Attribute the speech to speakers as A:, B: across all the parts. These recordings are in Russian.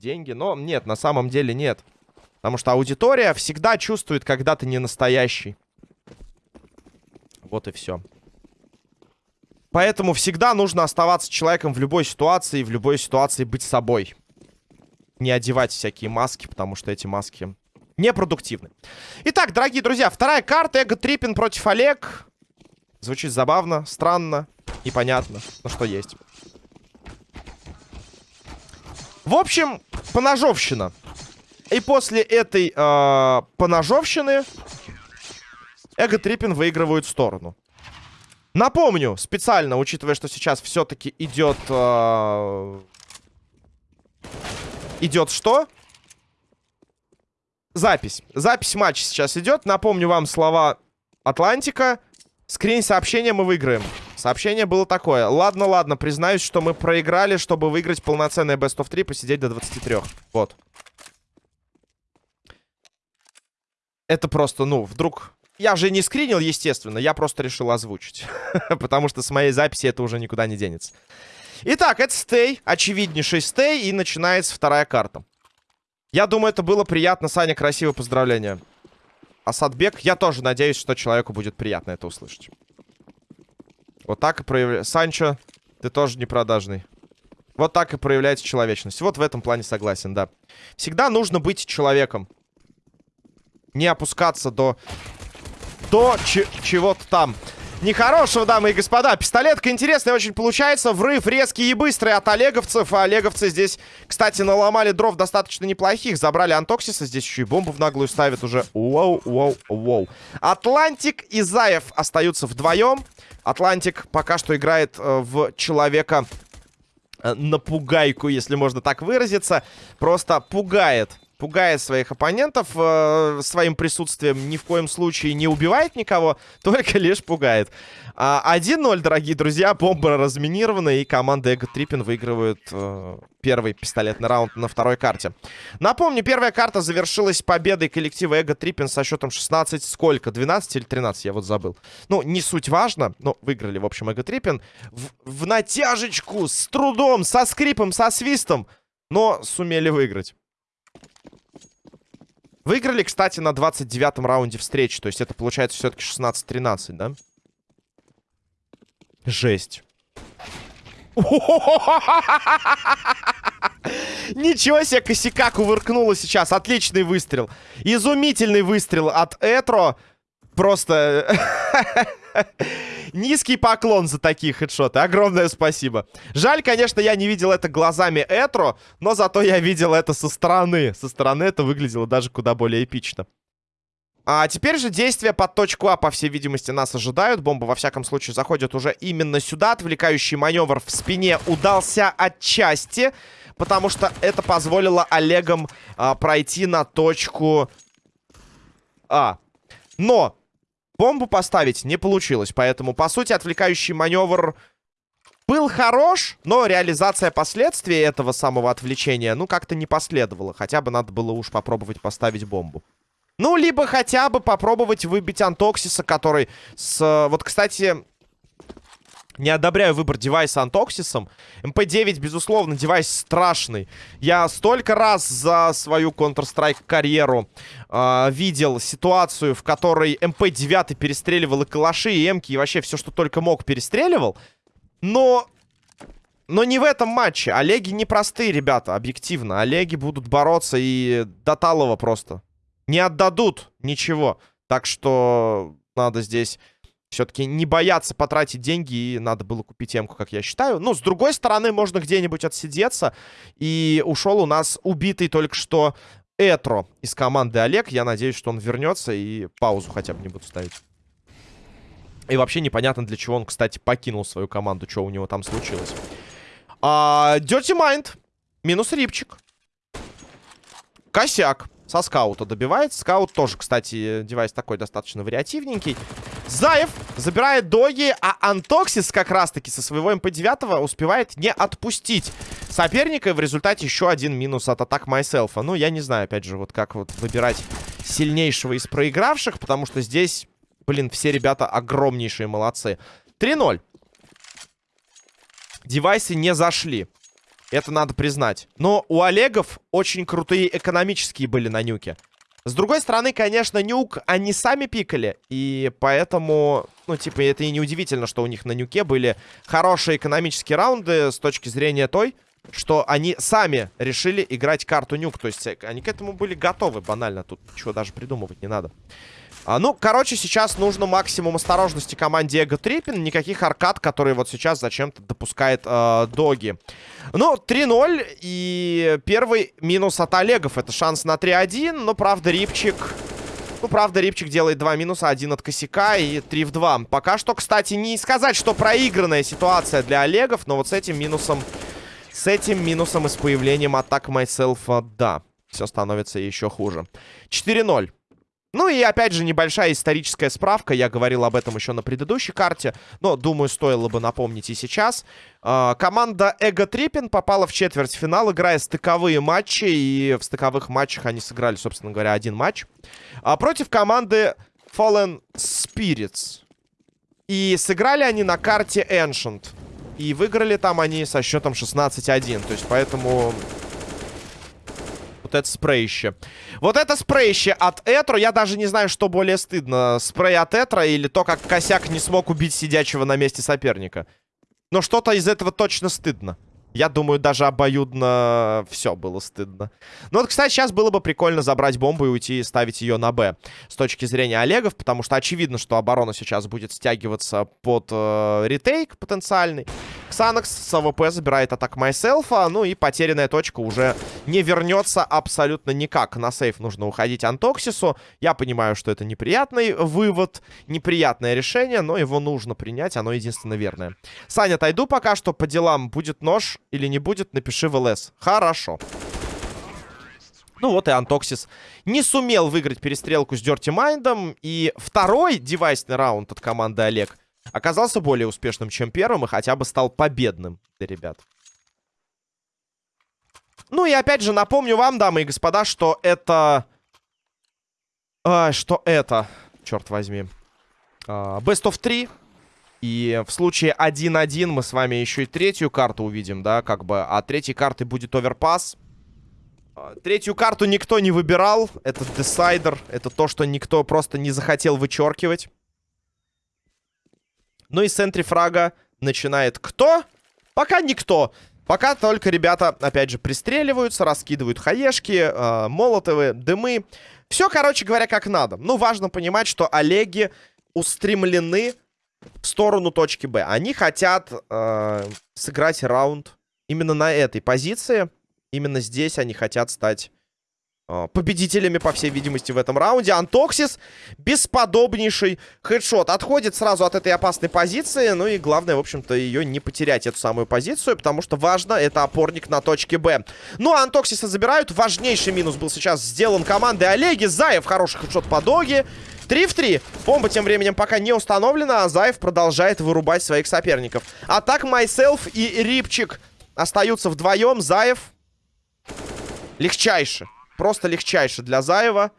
A: деньги. Но нет, на самом деле нет. Потому что аудитория всегда чувствует, когда ты не настоящий. Вот и все. Поэтому всегда нужно оставаться человеком в любой ситуации, в любой ситуации быть собой. Не одевать всякие маски, потому что эти маски непродуктивны. Итак, дорогие друзья, вторая карта. Эго Триппин против Олег. Звучит забавно, странно, непонятно, но что есть. В общем, поножовщина. И после этой э, поножовщины Эго Триппин выигрывают сторону. Напомню, специально, учитывая, что сейчас все-таки идет... Э, идет что? Запись. Запись матча сейчас идет. Напомню вам слова Атлантика. Скрин сообщения мы выиграем. Сообщение было такое. Ладно, ладно, признаюсь, что мы проиграли, чтобы выиграть полноценное Best of 3, посидеть до 23. Вот. Это просто, ну, вдруг... Я же не скринил, естественно, я просто решил озвучить. Потому что с моей записи это уже никуда не денется. Итак, это стей, очевиднейший стей, и начинается вторая карта. Я думаю, это было приятно. Саня, красивое поздравление. Асадбек, я тоже надеюсь, что человеку будет приятно это услышать. Вот так и проявляется... Санчо, ты тоже не продажный. Вот так и проявляется человечность. Вот в этом плане согласен, да. Всегда нужно быть человеком. Не опускаться до... До чего-то там. Нехорошего, дамы и господа. Пистолетка интересная очень получается. Врыв резкий и быстрый от олеговцев. А олеговцы здесь, кстати, наломали дров достаточно неплохих. Забрали Антоксиса. Здесь еще и бомбу в наглую ставят уже. Воу, воу, воу. Атлантик и Заев остаются вдвоем. Атлантик пока что играет э, в человека э, напугайку, если можно так выразиться. Просто пугает пугает своих оппонентов э, своим присутствием, ни в коем случае не убивает никого, только лишь пугает. А, 1-0, дорогие друзья, бомба разминирована, и команда Ego Trippin выигрывает э, первый пистолетный раунд на второй карте. Напомню, первая карта завершилась победой коллектива Ego Trippin со счетом 16, сколько? 12 или 13, я вот забыл. Ну, не суть важно, но выиграли, в общем, Эго Триппин. В, в натяжечку, с трудом, со скрипом, со свистом, но сумели выиграть. Выиграли, кстати, на 29-м раунде встречи. То есть это получается все-таки 16-13, да? Жесть. Ничего себе, косяка кувыркнула сейчас. Отличный выстрел. Изумительный выстрел от Этро. Просто... Низкий поклон за такие хедшоты. Огромное спасибо. Жаль, конечно, я не видел это глазами Этро, но зато я видел это со стороны. Со стороны это выглядело даже куда более эпично. А теперь же действия под точку А, по всей видимости, нас ожидают. Бомба, во всяком случае, заходит уже именно сюда. Отвлекающий маневр в спине удался отчасти, потому что это позволило Олегам а, пройти на точку А. Но Бомбу поставить не получилось, поэтому, по сути, отвлекающий маневр был хорош, но реализация последствий этого самого отвлечения, ну, как-то не последовала. Хотя бы надо было уж попробовать поставить бомбу. Ну, либо хотя бы попробовать выбить Антоксиса, который с... Вот, кстати, не одобряю выбор девайса антоксисом. МП-9, безусловно, девайс страшный. Я столько раз за свою Counter-Strike карьеру э, видел ситуацию, в которой МП-9 перестреливал и калаши, и эмки, и вообще все, что только мог, перестреливал. Но... Но не в этом матче. Олеги непростые, ребята, объективно. Олеги будут бороться и до талого просто. Не отдадут ничего. Так что надо здесь все-таки не бояться потратить деньги, и надо было купить эмку, как я считаю. Ну, с другой стороны, можно где-нибудь отсидеться. И ушел у нас убитый только что Этро из команды Олег. Я надеюсь, что он вернется и паузу хотя бы не буду ставить. И вообще непонятно, для чего он, кстати, покинул свою команду, что у него там случилось. А, Dirty Mind. Минус рипчик. Косяк. Со скаута добивает. Скаут тоже, кстати, девайс такой достаточно вариативненький. Заев забирает доги, а Антоксис как раз-таки со своего МП-9 успевает не отпустить соперника. И в результате еще один минус от Attack Myself а. Ну, я не знаю, опять же, вот как вот выбирать сильнейшего из проигравших, потому что здесь Блин, все ребята огромнейшие молодцы. 3-0. Девайсы не зашли. Это надо признать. Но у Олегов очень крутые экономические были на нюке. С другой стороны, конечно, нюк они сами пикали. И поэтому, ну, типа, это и не удивительно, что у них на нюке были хорошие экономические раунды с точки зрения той, что они сами решили играть карту нюк. То есть они к этому были готовы банально. Тут ничего даже придумывать не надо. А, ну, короче, сейчас нужно максимум осторожности команде Эго Триппин. Никаких аркад, которые вот сейчас зачем-то допускает э, Доги. Ну, 3-0. И первый минус от Олегов. Это шанс на 3-1. Но, правда, Рипчик... Ну, правда, Рипчик делает два минуса. Один от косяка и 3 в 2. Пока что, кстати, не сказать, что проигранная ситуация для Олегов. Но вот с этим минусом... С этим минусом и с появлением атак Myself, да. Все становится еще хуже. 4-0. Ну и опять же небольшая историческая справка. Я говорил об этом еще на предыдущей карте. Но, думаю, стоило бы напомнить и сейчас. Э, команда Эго Триппин попала в четвертьфинал, играя стыковые матчи. И в стыковых матчах они сыграли, собственно говоря, один матч. А против команды Fallen Spirits. И сыграли они на карте Ancient. И выиграли там они со счетом 16-1. То есть поэтому вот это спрейще. Вот это спрейще от Этро. Я даже не знаю, что более стыдно. Спрей от Этро или то, как Косяк не смог убить сидячего на месте соперника. Но что-то из этого точно стыдно. Я думаю, даже обоюдно все было стыдно. Ну вот, кстати, сейчас было бы прикольно забрать бомбу и уйти и ставить ее на Б. С точки зрения Олегов, потому что очевидно, что оборона сейчас будет стягиваться под э, ретейк потенциальный. Ксанакс с АВП забирает Attack Myself а. Ну и потерянная точка уже не вернется абсолютно никак. На сейф нужно уходить Антоксису. Я понимаю, что это неприятный вывод, неприятное решение, но его нужно принять, оно единственно верное. Саня, отойду пока что по делам. Будет нож или не будет, напиши в ЛС. Хорошо. Ну вот и Антоксис не сумел выиграть перестрелку с Дерти Майндом. И второй девайсный раунд от команды Олег оказался более успешным, чем первым. И хотя бы стал победным для ребят. Ну и опять же напомню вам, дамы и господа, что это... А, что это? Черт возьми. А, best of 3. И в случае 1-1 мы с вами еще и третью карту увидим, да, как бы. А третьей картой будет оверпас. А, третью карту никто не выбирал. Это десайдер. Это то, что никто просто не захотел вычеркивать. Ну и с энтрифрага начинает кто? Пока никто. Пока только ребята, опять же, пристреливаются, раскидывают хаешки, э, молотовы, дымы. Все, короче говоря, как надо. Ну, важно понимать, что Олеги устремлены в сторону точки Б. Они хотят э, сыграть раунд именно на этой позиции. Именно здесь они хотят стать э, победителями, по всей видимости, в этом раунде. Антоксис бесподобнейший хедшот. Отходит сразу от этой опасной позиции. Ну и главное, в общем-то, ее не потерять, эту самую позицию. Потому что важно, это опорник на точке Б. Ну, а Антоксиса забирают. Важнейший минус был сейчас сделан командой Олеги. Заев хороший хедшот по доге. 3 в 3. Бомба тем временем пока не установлена, а Заев продолжает вырубать своих соперников. А так Майселф и Рипчик остаются вдвоем. Заев легчайше. Просто легчайше для Заева.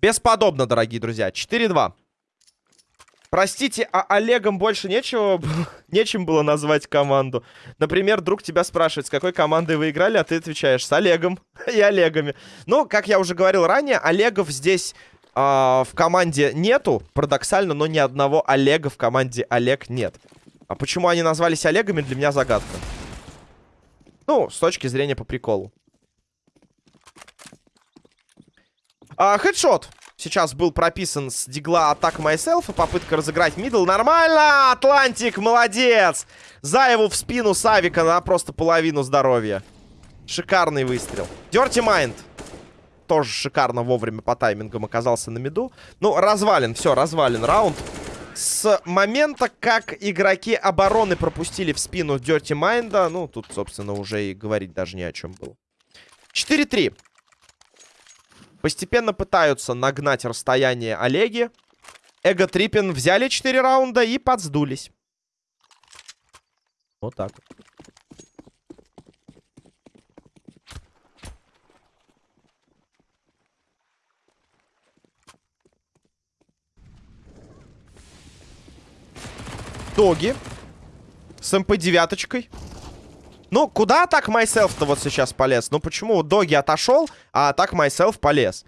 A: Бесподобно, дорогие друзья. 4-2. Простите, а Олегом больше нечего, нечем было назвать команду. Например, друг тебя спрашивает, с какой командой вы играли, а ты отвечаешь, с Олегом и Олегами. Ну, как я уже говорил ранее, Олегов здесь э, в команде нету, парадоксально, но ни одного Олега в команде Олег нет. А почему они назвались Олегами, для меня загадка. Ну, с точки зрения по приколу. А, хедшот сейчас был прописан с дигла Attack Myself. И попытка разыграть мидл. Нормально! Атлантик, молодец! Заеву в спину с авика на просто половину здоровья. Шикарный выстрел. Dirty Mind. Тоже шикарно вовремя по таймингам оказался на миду. Ну, развален, все, развален раунд. С момента, как игроки обороны пропустили в спину Dirty Mind, ну, тут, собственно, уже и говорить даже не о чем было. 4-3. Постепенно пытаются нагнать расстояние Олеги. Эго Трипин взяли 4 раунда и подсдулись. Вот так. Тоги с МП-девяточкой. Ну, куда так Myself-то вот сейчас полез? Ну, почему Доги отошел, а так Myself полез?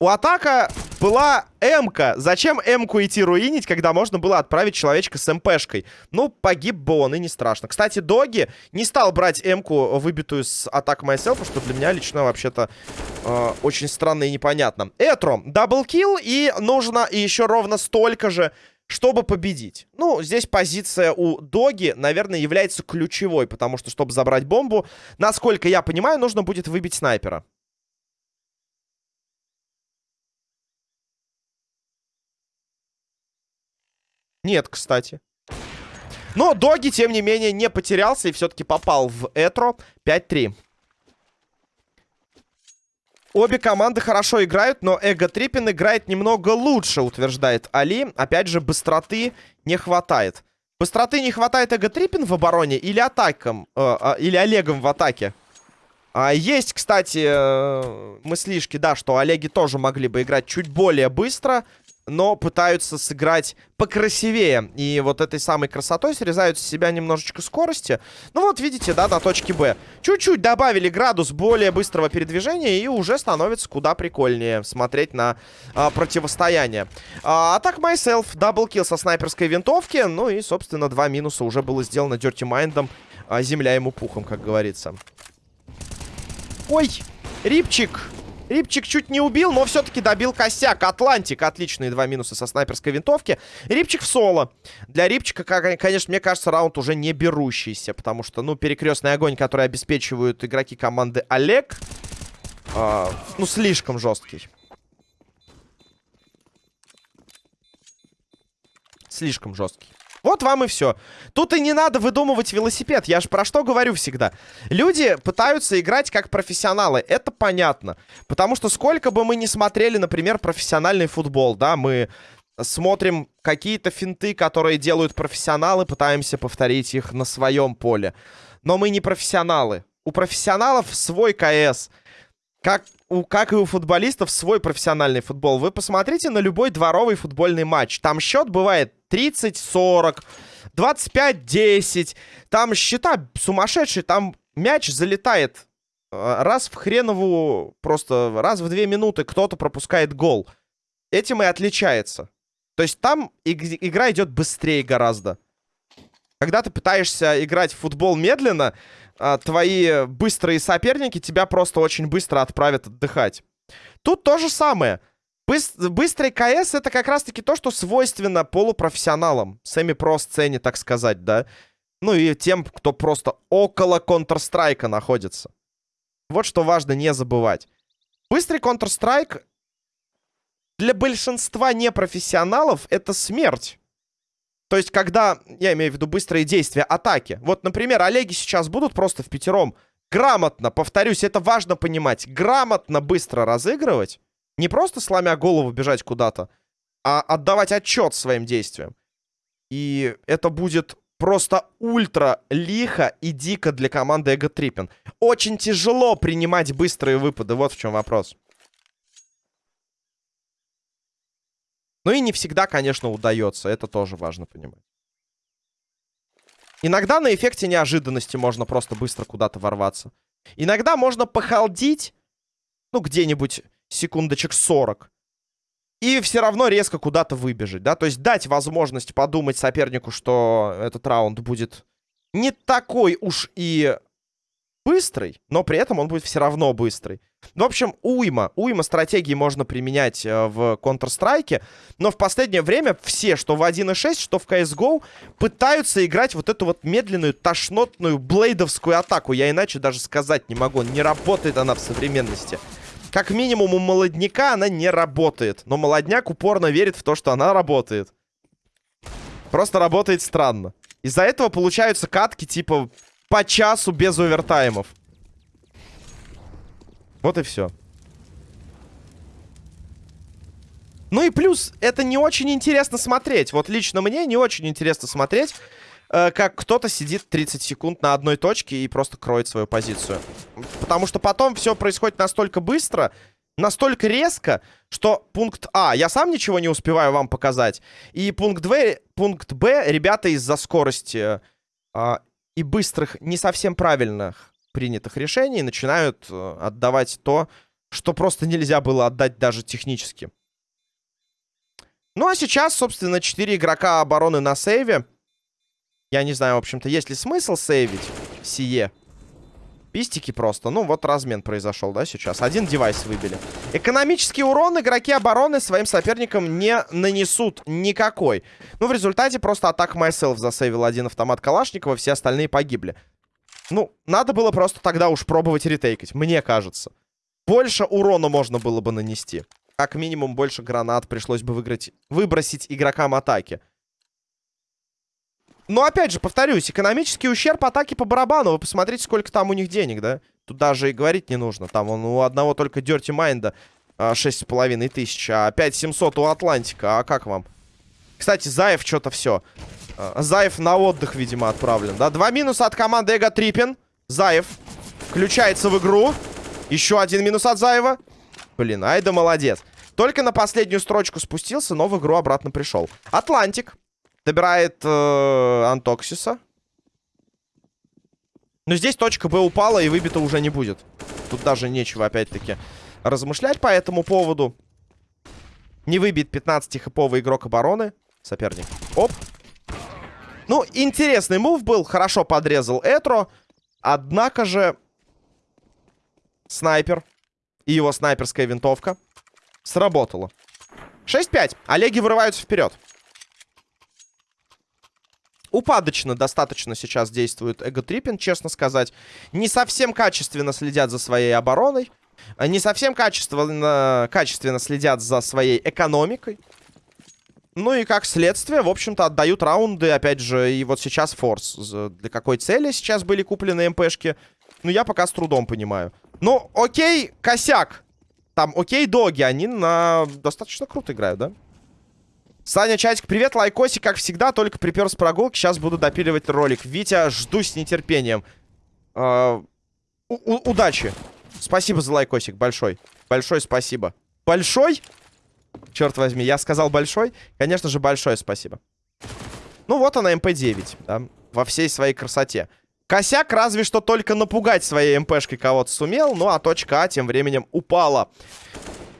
A: У атака была М-ка. Зачем М-ку идти руинить, когда можно было отправить человечка с МПшкой? Ну, погиб бы он, и не страшно. Кстати, Доги не стал брать М-ку, выбитую с атак Myself, что для меня лично вообще-то э, очень странно и непонятно. Этро, даблкил, и нужно еще ровно столько же, чтобы победить. Ну, здесь позиция у Доги, наверное, является ключевой, потому что, чтобы забрать бомбу, насколько я понимаю, нужно будет выбить снайпера. Нет, кстати. Но Доги, тем не менее, не потерялся и все-таки попал в Этро 5-3. Обе команды хорошо играют, но Эго Триппин играет немного лучше, утверждает Али. Опять же, быстроты не хватает. Быстроты не хватает Эго Триппин в обороне или атакам, э, э, или Олегом в атаке? А, есть, кстати, э, мыслишки, да, что Олеги тоже могли бы играть чуть более быстро но пытаются сыграть покрасивее. И вот этой самой красотой срезают с себя немножечко скорости. Ну вот, видите, да, на точке Б. Чуть-чуть добавили градус более быстрого передвижения, и уже становится куда прикольнее смотреть на а, противостояние. А, Attack Myself, даблкил со снайперской винтовки. Ну и, собственно, два минуса уже было сделано Dirty Mind ом. А, земля ему пухом, как говорится. Ой, Рипчик! Рипчик чуть не убил, но все-таки добил косяк. Атлантик. Отличные два минуса со снайперской винтовки. Рипчик в соло. Для Рипчика, конечно, мне кажется, раунд уже не берущийся. Потому что, ну, перекрестный огонь, который обеспечивают игроки команды Олег, э, ну, слишком жесткий. Слишком жесткий. Вот вам и все. Тут и не надо выдумывать велосипед. Я же про что говорю всегда. Люди пытаются играть как профессионалы. Это понятно. Потому что сколько бы мы ни смотрели, например, профессиональный футбол, да, мы смотрим какие-то финты, которые делают профессионалы, пытаемся повторить их на своем поле. Но мы не профессионалы. У профессионалов свой КС. Как, у, как и у футболистов свой профессиональный футбол. Вы посмотрите на любой дворовый футбольный матч. Там счет бывает 30-40, 25-10. Там счета сумасшедшие, там мяч залетает э, раз в хренову, просто раз в две минуты кто-то пропускает гол. Этим и отличается. То есть там игра идет быстрее гораздо. Когда ты пытаешься играть в футбол медленно, твои быстрые соперники тебя просто очень быстро отправят отдыхать. Тут то же самое. Быстрый КС это как раз-таки то, что свойственно полупрофессионалам. Семи-про сцене, так сказать, да. Ну и тем, кто просто около Counter-Strike находится. Вот что важно не забывать. Быстрый Counter-Strike для большинства непрофессионалов это смерть. То есть, когда, я имею в виду быстрые действия, атаки. Вот, например, Олеги сейчас будут просто в пятером грамотно, повторюсь, это важно понимать, грамотно быстро разыгрывать. Не просто сломя голову бежать куда-то, а отдавать отчет своим действиям. И это будет просто ультра лихо и дико для команды Эго Триппин. Очень тяжело принимать быстрые выпады, вот в чем вопрос. Ну и не всегда, конечно, удается, это тоже важно понимать. Иногда на эффекте неожиданности можно просто быстро куда-то ворваться. Иногда можно похалдить, ну, где-нибудь секундочек 40. И все равно резко куда-то выбежать, да? То есть дать возможность подумать сопернику, что этот раунд будет не такой уж и быстрый, но при этом он будет все равно быстрый. В общем, уйма, уйма стратегий можно применять э, в Counter-Strike, но в последнее время все, что в 1.6, что в CSGO, пытаются играть вот эту вот медленную, тошнотную, блейдовскую атаку. Я иначе даже сказать не могу, не работает она в современности. Как минимум у молодняка она не работает. Но молодняк упорно верит в то, что она работает. Просто работает странно. Из-за этого получаются катки типа по часу без овертаймов. Вот и все. Ну и плюс, это не очень интересно смотреть. Вот лично мне не очень интересно смотреть, э, как кто-то сидит 30 секунд на одной точке и просто кроет свою позицию. Потому что потом все происходит настолько быстро, настолько резко, что пункт А, я сам ничего не успеваю вам показать, и пункт Б, пункт Б ребята из-за скорости э, и быстрых, не совсем правильных принятых решений начинают э, отдавать то, что просто нельзя было отдать даже технически. Ну, а сейчас, собственно, 4 игрока обороны на сейве. Я не знаю, в общем-то, есть ли смысл сейвить сие. Пистики просто. Ну, вот размен произошел, да, сейчас. Один девайс выбили. Экономический урон игроки обороны своим соперникам не нанесут никакой. Ну, в результате просто атак Myself засейвил один автомат Калашникова, все остальные погибли. Ну, надо было просто тогда уж пробовать ретейкать, мне кажется. Больше урона можно было бы нанести. Как минимум больше гранат пришлось бы выиграть, выбросить игрокам атаки. Но опять же, повторюсь, экономический ущерб атаки по барабану. Вы посмотрите, сколько там у них денег, да? Тут даже и говорить не нужно. Там он у одного только Dirty Mind 6,5 тысяч, а 5700 у Атлантика. А как вам? Кстати, Заев что-то все. А, Заев на отдых, видимо, отправлен, да? Два минуса от команды Ego Trippin. Заев включается в игру. Еще один минус от Заева. Блин, Айда молодец. Только на последнюю строчку спустился, но в игру обратно пришел. Атлантик. Добирает э, Антоксиса. Но здесь точка Б упала и выбита уже не будет. Тут даже нечего, опять-таки, размышлять по этому поводу. Не выбит 15-хэповый игрок обороны. Соперник. Оп. Ну, интересный мув был. Хорошо подрезал Этро. Однако же... Снайпер. И его снайперская винтовка. Сработало. 6-5. Олеги вырываются вперед. Упадочно достаточно сейчас действует Эго-Триппин, честно сказать. Не совсем качественно следят за своей обороной. Не совсем качественно, качественно следят за своей экономикой. Ну и как следствие, в общем-то, отдают раунды, опять же, и вот сейчас форс. Для какой цели сейчас были куплены МПшки? Ну, я пока с трудом понимаю. Ну, окей, косяк. Там, окей, доги, они на... достаточно круто играют, да? Саня, чатик, привет, лайкосик, как всегда, только припер с прогулки, сейчас буду допиливать ролик. Витя, жду с нетерпением. Э удачи. Спасибо за лайкосик, большой. Большой спасибо. Большой? Черт возьми, я сказал большой? Конечно же, большое спасибо. Ну вот она, МП-9, да, во всей своей красоте. Косяк разве что только напугать своей МПшкой кого-то сумел, ну а точка А тем временем упала.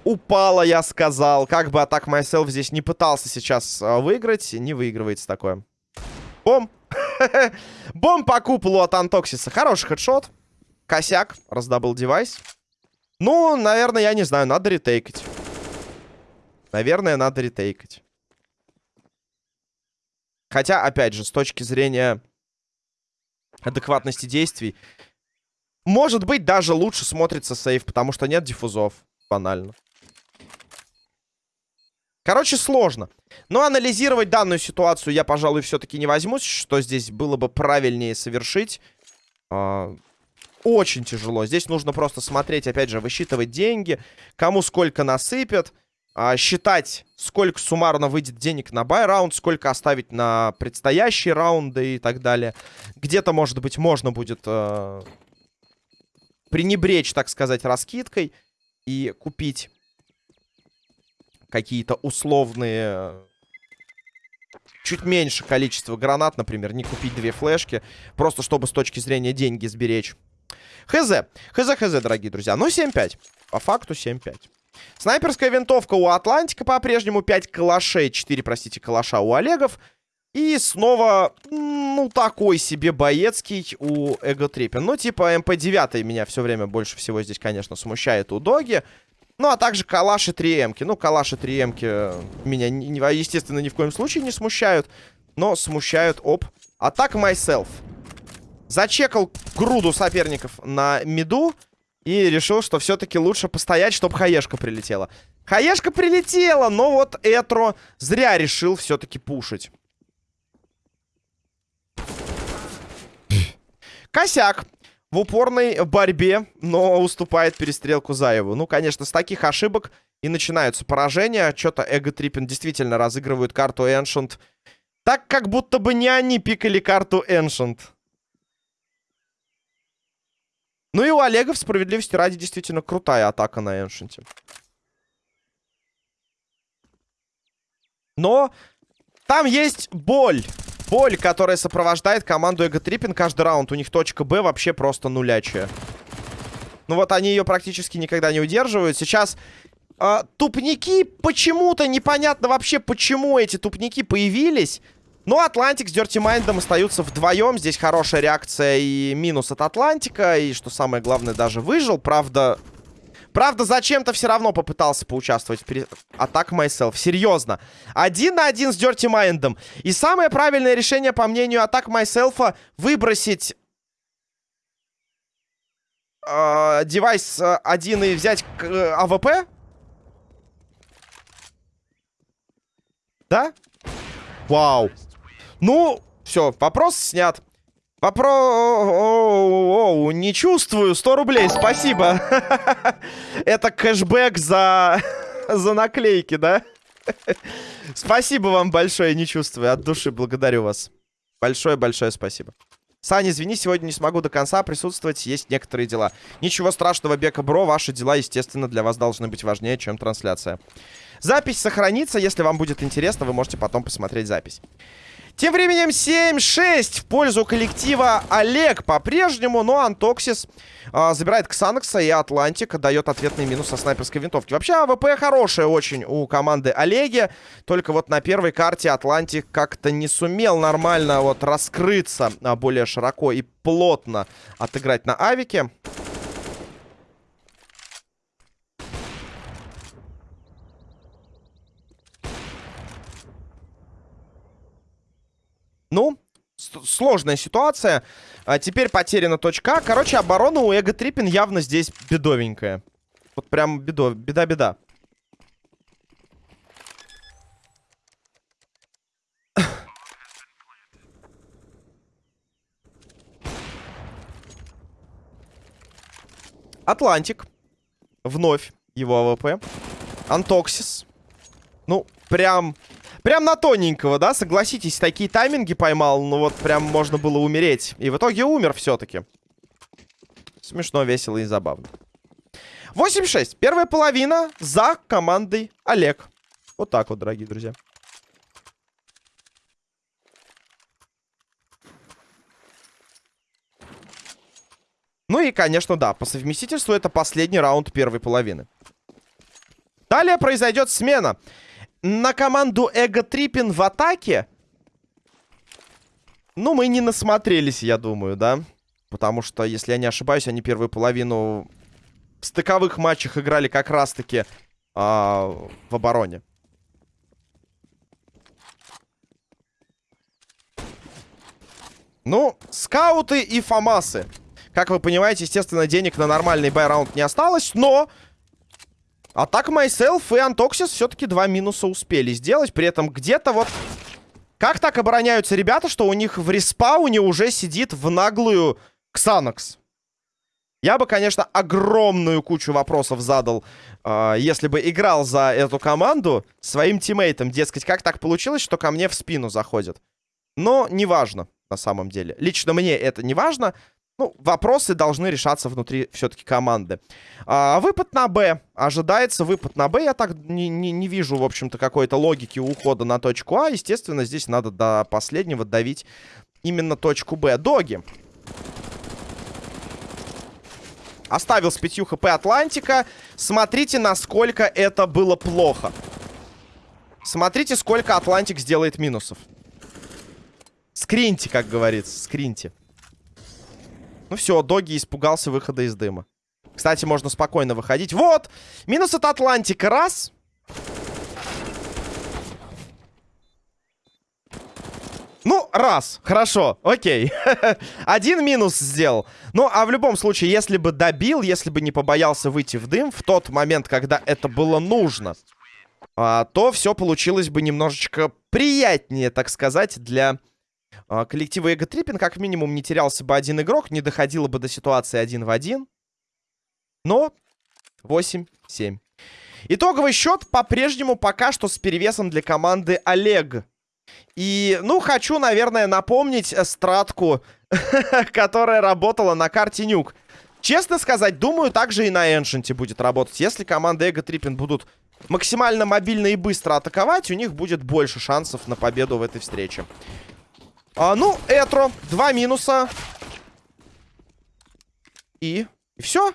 A: Упала, я сказал. Как бы атак Myself здесь не пытался сейчас а, выиграть, не выигрывается такое. Бом! Бом по куполу от Антоксиса. Хороший хедшот. Косяк. Раздобыл девайс. Ну, наверное, я не знаю, надо ретейкать. Наверное, надо ретейкать. Хотя, опять же, с точки зрения адекватности действий, может быть, даже лучше смотрится сейф, потому что нет диффузов. Банально. Короче, сложно. Но анализировать данную ситуацию я, пожалуй, все-таки не возьмусь. Что здесь было бы правильнее совершить? А, очень тяжело. Здесь нужно просто смотреть, опять же, высчитывать деньги. Кому сколько насыпят. А, считать, сколько суммарно выйдет денег на бай-раунд. Сколько оставить на предстоящие раунды и так далее. Где-то, может быть, можно будет а, пренебречь, так сказать, раскидкой. И купить какие-то условные... Чуть меньше количество гранат, например, не купить две флешки, просто чтобы с точки зрения деньги сберечь. Хз. Хз, хз, дорогие друзья. Ну, 7-5. По факту 7-5. Снайперская винтовка у Атлантика по-прежнему 5 калашей. 4, простите, калаша у Олегов. И снова, ну, такой себе боецкий у Ego Trippin. Ну, типа МП-9 меня все время больше всего здесь, конечно, смущает у Доги. Ну, а также калаши 3М-ки. Ну, калаши 3М-ки меня, естественно, ни в коем случае не смущают. Но смущают, оп, атак myself. Зачекал груду соперников на миду. И решил, что все-таки лучше постоять, чтобы хаешка прилетела. Хаешка прилетела, но вот Этро зря решил все-таки пушить. Косяк в упорной борьбе, но уступает перестрелку Заеву. Ну, конечно, с таких ошибок и начинаются поражения. Что-то Эго Триппин действительно разыгрывают карту Эншент. Так, как будто бы не они пикали карту Эншент. Ну и у Олега в справедливости ради действительно крутая атака на Эншенте. Но там есть боль. Боль, которая сопровождает команду Ego Trippin каждый раунд. У них точка Б вообще просто нулячая. Ну вот они ее практически никогда не удерживают. Сейчас э, тупники почему-то непонятно вообще, почему эти тупники появились. Но Атлантик с Dirty Mind ом остаются вдвоем. Здесь хорошая реакция и минус от Атлантика. И, что самое главное, даже выжил. Правда, правда зачем-то все равно попытался поучаствовать в пере... Attack Myself. Серьезно. Один на один с Dirty Mind ом. И самое правильное решение, по мнению Attack Myself, выбросить... Э, девайс э, один и взять э, АВП. Да? Вау. Ну, все, вопрос снят. Вопро... Не чувствую. 100 рублей, спасибо. Это кэшбэк за... за наклейки, да? Спасибо вам большое, не чувствую. От души благодарю вас. Большое-большое спасибо. Саня, извини, сегодня не смогу до конца присутствовать, есть некоторые дела. Ничего страшного, Бека Бро, ваши дела, естественно, для вас должны быть важнее, чем трансляция. Запись сохранится, если вам будет интересно, вы можете потом посмотреть запись. Тем временем 7-6 в пользу коллектива Олег по-прежнему, но Антоксис э, забирает Ксанокса и Атлантик дает ответный минус со снайперской винтовки. Вообще АВП хорошая очень у команды Олеги, только вот на первой карте Атлантик как-то не сумел нормально вот раскрыться а, более широко и плотно отыграть на авике. Ну, сложная ситуация. А теперь потеряна точка. Короче, оборона у Ego Trippin явно здесь бедовенькая. Вот прям беда-беда. Атлантик. Вновь его АВП. Антоксис. Ну, прям Прям на тоненького, да? Согласитесь, такие тайминги поймал. Ну вот прям можно было умереть. И в итоге умер все-таки. Смешно, весело и забавно. 8-6. Первая половина за командой Олег. Вот так вот, дорогие друзья. Ну и, конечно, да, по совместительству это последний раунд первой половины. Далее произойдет смена на команду Эго Триппин в атаке... Ну, мы не насмотрелись, я думаю, да? Потому что, если я не ошибаюсь, они первую половину в стыковых матчах играли как раз-таки э, в обороне. Ну, скауты и фамасы. Как вы понимаете, естественно, денег на нормальный бай-раунд не осталось, но а так Myself и Антоксис все-таки два минуса успели сделать. При этом где-то вот... Как так обороняются ребята, что у них в респауне уже сидит в наглую Ксанокс? Я бы, конечно, огромную кучу вопросов задал, э, если бы играл за эту команду своим тиммейтам. Дескать, как так получилось, что ко мне в спину заходит? Но неважно, на самом деле. Лично мне это не важно. Ну, вопросы должны решаться внутри все-таки команды. А, выпад на Б. Ожидается выпад на Б. Я так не, не, не вижу, в общем-то, какой-то логики ухода на точку А. Естественно, здесь надо до последнего давить именно точку Б. Доги. Оставил с 5 хп Атлантика. Смотрите, насколько это было плохо. Смотрите, сколько Атлантик сделает минусов. Скриньте, как говорится, скриньте. Ну все, Доги испугался выхода из дыма. Кстати, можно спокойно выходить. Вот! Минус от Атлантика. Раз. Ну, раз. Хорошо. Окей. Один минус сделал. Ну, а в любом случае, если бы добил, если бы не побоялся выйти в дым в тот момент, когда это было нужно, а, то все получилось бы немножечко приятнее, так сказать, для коллектива Эго Триппин как минимум не терялся бы один игрок, не доходило бы до ситуации один в один. Но 8-7. Итоговый счет по-прежнему пока что с перевесом для команды Олег. И, ну, хочу, наверное, напомнить стратку, которая работала на карте Нюк. Честно сказать, думаю, также и на Эншенте будет работать. Если команда Эго Триппин будут максимально мобильно и быстро атаковать, у них будет больше шансов на победу в этой встрече. А, ну, Этро. Два минуса. И... И все.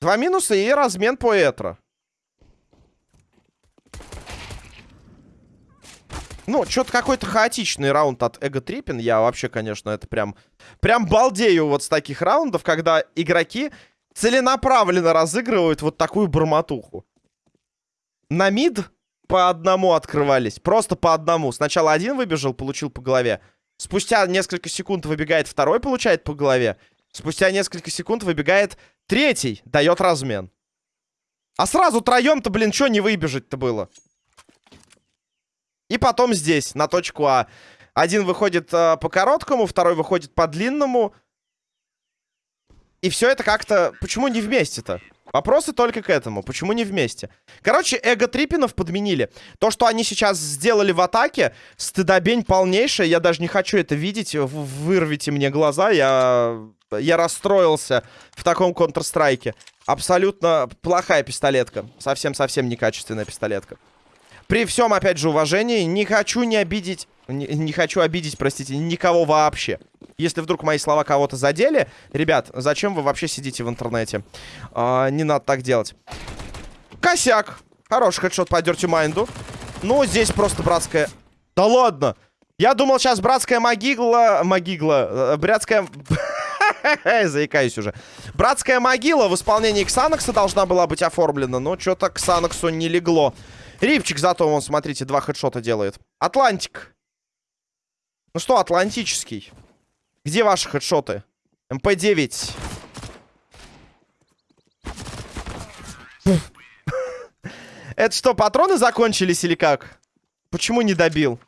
A: Два минуса и размен по Этро. Ну, что-то какой-то хаотичный раунд от Эго Триппин. Я вообще, конечно, это прям... Прям балдею вот с таких раундов, когда игроки целенаправленно разыгрывают вот такую бормотуху. На мид по одному открывались. Просто по одному. Сначала один выбежал, получил по голове. Спустя несколько секунд выбегает второй, получает по голове. Спустя несколько секунд выбегает третий, дает размен. А сразу троем-то, блин, что не выбежать-то было? И потом здесь, на точку А. Один выходит э, по короткому, второй выходит по длинному. И все это как-то... Почему не вместе-то? Вопросы только к этому. Почему не вместе? Короче, эго Трипинов подменили. То, что они сейчас сделали в атаке, стыдобень полнейшая. Я даже не хочу это видеть. Вырвите мне глаза. Я, я расстроился в таком Counter-Strike. Абсолютно плохая пистолетка. Совсем-совсем некачественная пистолетка. При всем, опять же, уважении, не хочу не обидеть... Не, не хочу обидеть, простите, никого вообще. Если вдруг мои слова кого-то задели, ребят, зачем вы вообще сидите в интернете? А, не надо так делать. Косяк. Хороший хедшот по Dirty Mind у. Ну, здесь просто братская... Да ладно! Я думал, сейчас братская могила... Могигла... Э, братская... Заикаюсь уже. Братская могила в исполнении Ксанокса должна была быть оформлена, но что-то Ксаноксу не легло. Рипчик зато, вон, смотрите, два хедшота делает. Атлантик. Ну что, атлантический? Где ваши хедшоты? МП-9. Это что, патроны закончились или как? Почему не добил?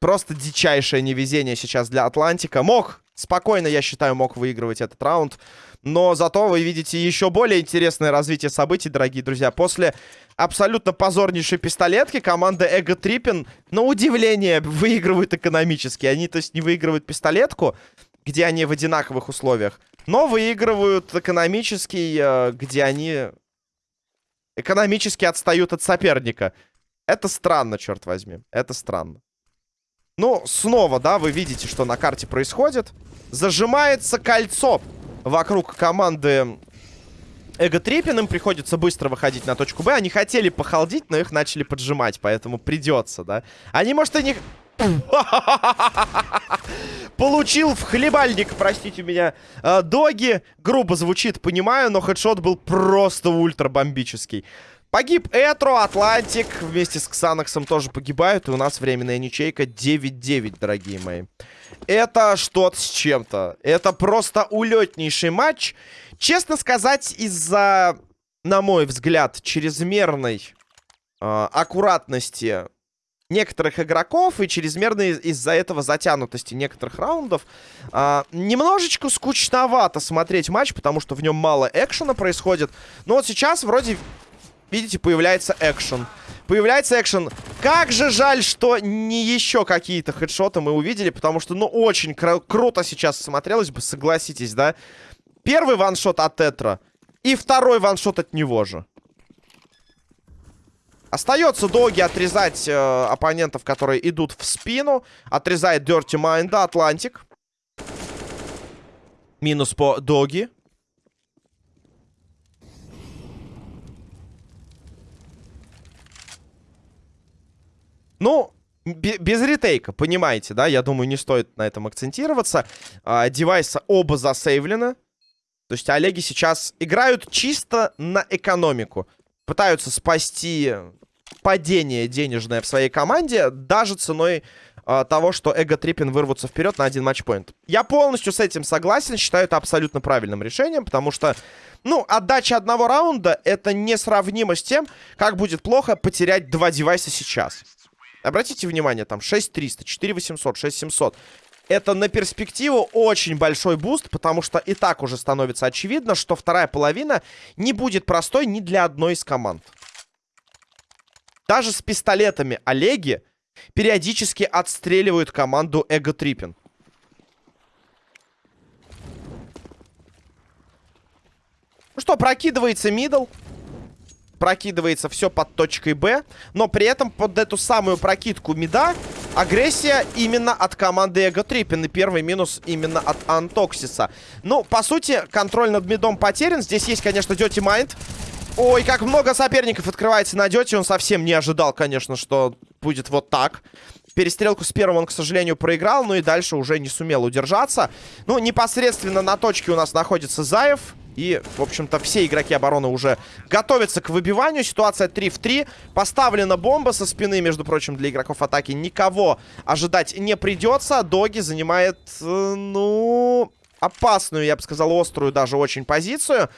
A: Просто дичайшее невезение сейчас для Атлантика. Мог, спокойно, я считаю, мог выигрывать этот раунд. Но зато вы видите еще более интересное развитие событий, дорогие друзья. После абсолютно позорнейшей пистолетки команда Ego Trippin, на удивление, выигрывают экономически. Они, то есть, не выигрывают пистолетку, где они в одинаковых условиях, но выигрывают экономический, э, где они экономически отстают от соперника. Это странно, черт возьми. Это странно. Ну, снова, да, вы видите, что на карте происходит. Зажимается кольцо вокруг команды Эго Триппин. Им приходится быстро выходить на точку Б. Они хотели похолдить, но их начали поджимать, поэтому придется, да. Они, может, и не... Получил в хлебальник, простите меня, э, доги. Грубо звучит, понимаю, но хедшот был просто ультра бомбический. Погиб Этро, Атлантик вместе с Ксанаксом тоже погибают. И у нас временная ничейка 9-9, дорогие мои. Это что-то с чем-то. Это просто улетнейший матч. Честно сказать, из-за, на мой взгляд, чрезмерной э, аккуратности некоторых игроков и чрезмерной из-за этого затянутости некоторых раундов. А, немножечко скучновато смотреть матч, потому что в нем мало экшена происходит. Но вот сейчас вроде, видите, появляется экшен. Появляется экшен. Как же жаль, что не еще какие-то хедшоты мы увидели, потому что, ну, очень кру круто сейчас смотрелось бы, согласитесь, да? Первый ваншот от Тетра и второй ваншот от него же. Остается Доги отрезать э, оппонентов, которые идут в спину. Отрезает Dirty Mind, Атлантик. Минус по Доги. Ну, без ретейка, понимаете, да? Я думаю, не стоит на этом акцентироваться. А, девайсы оба засейвлены. То есть Олеги сейчас играют чисто на экономику. Пытаются спасти падение денежное в своей команде, даже ценой э, того, что Эго Триппин вырвутся вперед на один матчпоинт. Я полностью с этим согласен, считаю это абсолютно правильным решением, потому что, ну, отдача одного раунда это несравнимо с тем, как будет плохо потерять два девайса сейчас. Обратите внимание, там 6300, 4800, 6700. Это на перспективу очень большой буст, потому что и так уже становится очевидно, что вторая половина не будет простой ни для одной из команд. Даже с пистолетами Олеги периодически отстреливают команду Ego Trippin. Ну что, прокидывается мидл. Прокидывается все под точкой Б. Но при этом под эту самую прокидку мида агрессия именно от команды Эго Триппин. И первый минус именно от Антоксиса. Ну, по сути, контроль над мидом потерян. Здесь есть, конечно, Дети Майнд. Ой, как много соперников открывается на Дете. Он совсем не ожидал, конечно, что будет вот так. Перестрелку с первым он, к сожалению, проиграл. Ну и дальше уже не сумел удержаться. Ну, непосредственно на точке у нас находится Заев. И, в общем-то, все игроки обороны уже готовятся к выбиванию. Ситуация 3 в 3. Поставлена бомба со спины, между прочим, для игроков атаки. Никого ожидать не придется. Доги занимает, э, ну, опасную, я бы сказал, острую даже очень позицию.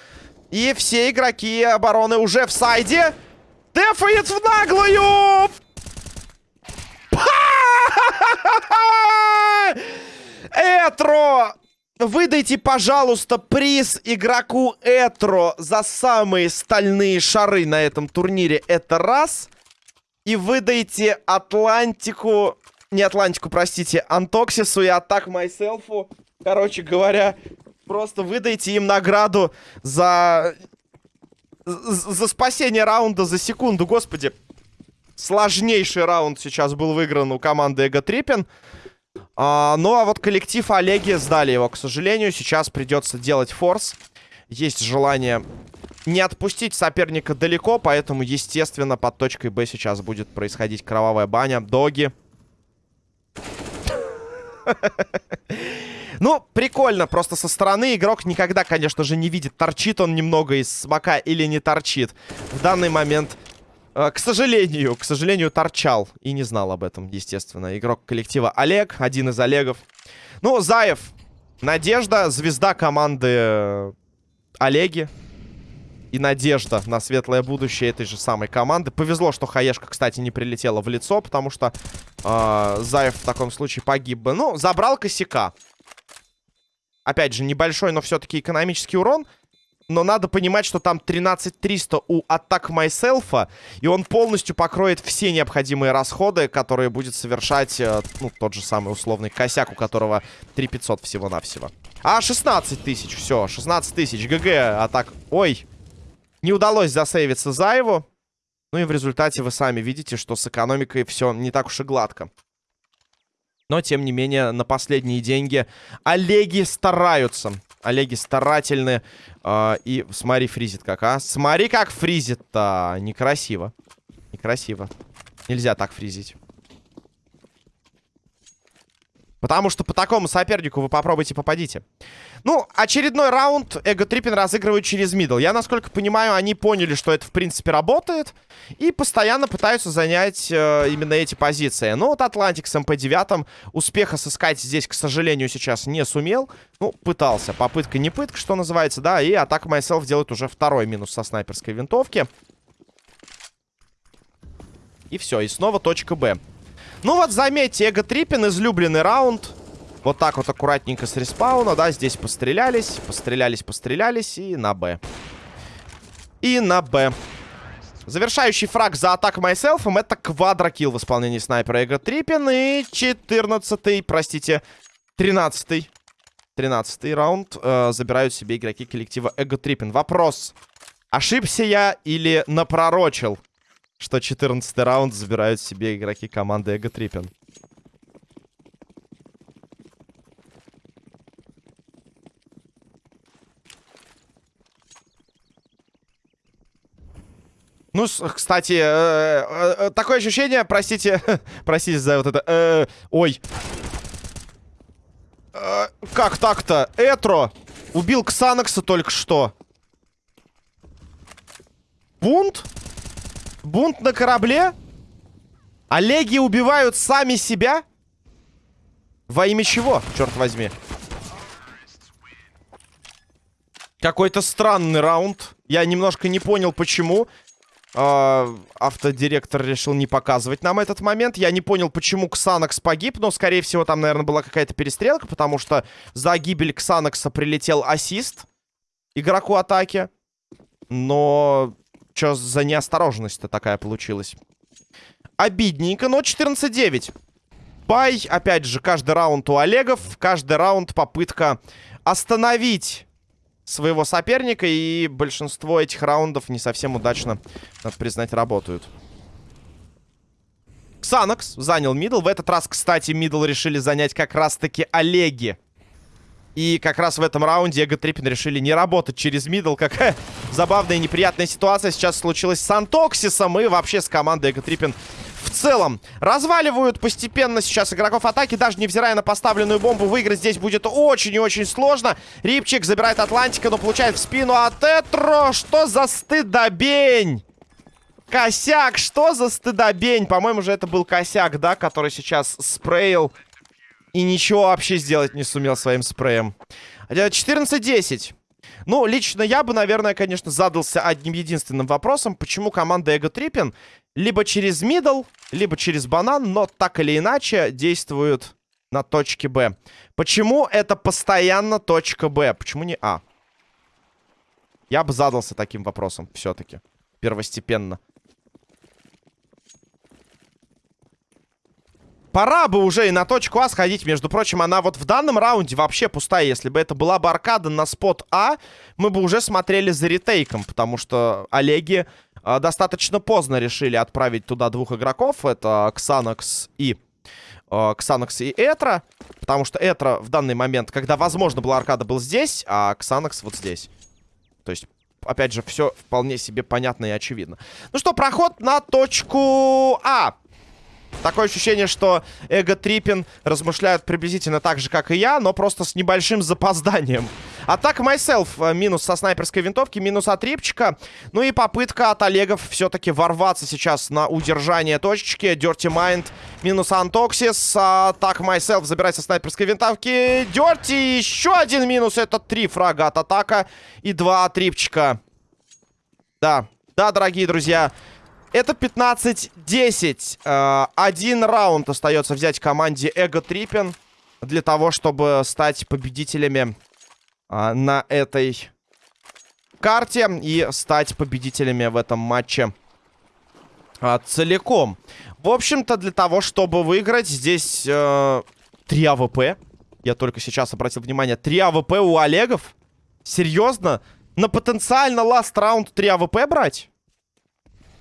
A: И все игроки обороны уже в сайде. Дефает в наглую! Этро! Выдайте, пожалуйста, приз игроку Этро за самые стальные шары на этом турнире. Это раз. И выдайте Атлантику... Не Атлантику, простите. Антоксису и Атак Майселфу. Короче говоря, просто выдайте им награду за... За спасение раунда за секунду, господи. Сложнейший раунд сейчас был выигран у команды Эго Триппин. А, ну, а вот коллектив Олеги сдали его, к сожалению. Сейчас придется делать форс. Есть желание не отпустить соперника далеко, поэтому, естественно, под точкой Б сейчас будет происходить кровавая баня. Доги. Ну, прикольно, просто со стороны игрок никогда, конечно же, не видит, торчит он немного из смока или не торчит. В данный момент к сожалению, к сожалению, торчал. И не знал об этом, естественно. Игрок коллектива Олег, один из Олегов. Ну, Заев, Надежда, звезда команды э, Олеги. И надежда на светлое будущее этой же самой команды. Повезло, что Хаешка, кстати, не прилетела в лицо, потому что э, Заев в таком случае погиб бы. Ну, забрал косяка. Опять же, небольшой, но все-таки экономический урон. Но надо понимать, что там 13300 у Attack Myself, и он полностью покроет все необходимые расходы, которые будет совершать, э, ну, тот же самый условный косяк, у которого 3500 всего-навсего. А, 16 тысяч, все, 16 тысяч, ГГ, атак... Ой, не удалось засейвиться Заеву. Ну и в результате вы сами видите, что с экономикой все не так уж и гладко. Но, тем не менее, на последние деньги Олеги стараются. Олеги старательны. Э, и смотри, фризит как, а. Смотри, как фризит-то. Некрасиво. Некрасиво. Нельзя так фризить. Потому что по такому сопернику вы попробуйте попадите. Ну, очередной раунд Ego Trippin разыгрывают через мидл. Я, насколько понимаю, они поняли, что это, в принципе, работает. И постоянно пытаются занять э, именно эти позиции. Ну, вот Атлантик с МП-9 успеха сыскать здесь, к сожалению, сейчас не сумел. Ну, пытался. Попытка не пытка, что называется, да. И Attack Myself делает уже второй минус со снайперской винтовки. И все, и снова точка Б. Ну вот, заметьте, Ego Trippin, излюбленный раунд. Вот так вот аккуратненько с респауна, да, здесь пострелялись, пострелялись, пострелялись и на Б. И на Б. Завершающий фраг за Attack Myself ом это квадрокилл в исполнении снайпера Ego Trippin. И 14-й, простите, 13-й. 13 раунд э, забирают себе игроки коллектива Ego Trippin. Вопрос. Ошибся я или напророчил, что 14 раунд забирают себе игроки команды Эго Триппин? Ну, кстати, э, э, э, такое ощущение, простите, простите за вот это, э, ой. Э, как так-то? Этро убил Ксанакса только что. Бунт? Бунт на корабле? Олеги убивают сами себя? Во имя чего, черт возьми? Какой-то странный раунд. Я немножко не понял, почему. Э, автодиректор решил не показывать нам этот момент. Я не понял, почему Ксанакс погиб, но, скорее всего, там, наверное, была какая-то перестрелка, потому что за гибель Ксанакса прилетел ассист игроку атаки. Но что за неосторожность-то такая получилась? Обидненько, но 14-9. Buy, опять же, каждый раунд у Олегов, каждый раунд попытка остановить своего соперника. И большинство этих раундов не совсем удачно, надо признать, работают. Ксанакс занял middle. В этот раз, кстати, middle решили занять как раз-таки Олеги. И как раз в этом раунде Ego Trippin решили не работать через middle. Какая забавная и неприятная ситуация сейчас случилась с Антоксисом и вообще с командой Ego Trippin в целом. Разваливают постепенно сейчас игроков атаки, даже невзирая на поставленную бомбу. Выиграть здесь будет очень и очень сложно. Рипчик забирает Атлантика, но получает в спину от Этро. Что за стыдобень? Косяк, что за стыдобень? По-моему же это был косяк, да, который сейчас спреил и ничего вообще сделать не сумел своим спреем. 14-10. Ну, лично я бы, наверное, конечно, задался одним единственным вопросом. Почему команда Эго Триппин либо через мидл, либо через банан, но так или иначе действуют на точке Б. Почему это постоянно точка Б? Почему не А? Я бы задался таким вопросом все-таки. Первостепенно. Пора бы уже и на точку А сходить. Между прочим, она вот в данном раунде вообще пустая. Если бы это была бы аркада на спот А, мы бы уже смотрели за ретейком. Потому что Олеги э, достаточно поздно решили отправить туда двух игроков. Это Ксанакс и... Э, Ксанакс и Этра. Потому что Этра в данный момент, когда возможно была аркада, был здесь, а Ксанакс вот здесь. То есть опять же, все вполне себе понятно и очевидно. Ну что, проход на точку А. Такое ощущение, что Эго Триппин размышляют приблизительно так же, как и я, но просто с небольшим запозданием. Атака Myself э, минус со снайперской винтовки, минус от Рипчика. Ну и попытка от Олегов все-таки ворваться сейчас на удержание точечки. Dirty Mind минус Антоксис. Атака Myself забирает со снайперской винтовки. Dirty еще один минус. Это три фрага от атака и два от Рипчика. Да, да, дорогие друзья. Это 15-10. Э, один раунд остается взять команде Ego Trippin для того, чтобы стать победителями э, на этой карте и стать победителями в этом матче э, целиком. В общем-то, для того, чтобы выиграть, здесь э, 3 АВП. Я только сейчас обратил внимание. 3 АВП у Олегов? Серьезно? На потенциально last раунд 3 АВП брать?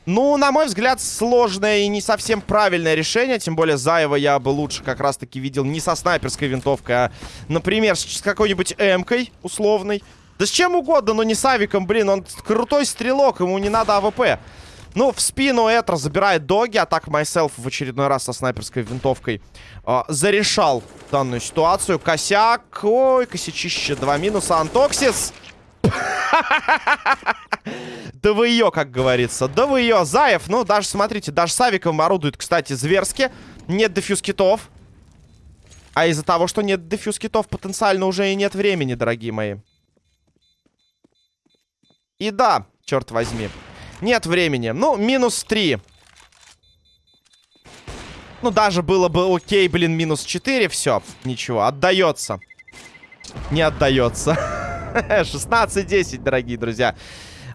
A: Ну, на мой взгляд, сложное и не совсем правильное решение. Тем более Заева я бы лучше как раз-таки видел не со снайперской винтовкой, а, например, с какой-нибудь эмкой условной. Да с чем угодно, но не с авиком, блин. Он крутой стрелок, ему не надо АВП. Ну, в спину Этро забирает доги. А так Myself в очередной раз со снайперской винтовкой э, зарешал данную ситуацию. Косяк. Ой, косячище. Два минуса. Антоксис. Да вы ее, как говорится. Да вы ее, Заев. Ну, даже, смотрите, даже с авиком орудует, кстати, зверски. Нет дефьюз китов. А из-за того, что нет дефьюз китов, потенциально уже и нет времени, дорогие мои. И да, черт возьми. Нет времени. Ну, минус 3. Ну, даже было бы окей, блин, минус 4. Все, ничего, отдается. Не отдается. 16-10, дорогие друзья.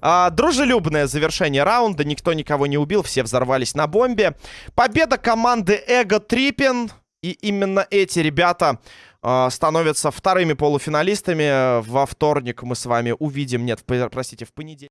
A: А, дружелюбное завершение раунда. Никто никого не убил. Все взорвались на бомбе. Победа команды Эго Триппин. И именно эти ребята а, становятся вторыми полуфиналистами. Во вторник мы с вами увидим... Нет, простите, в понедельник.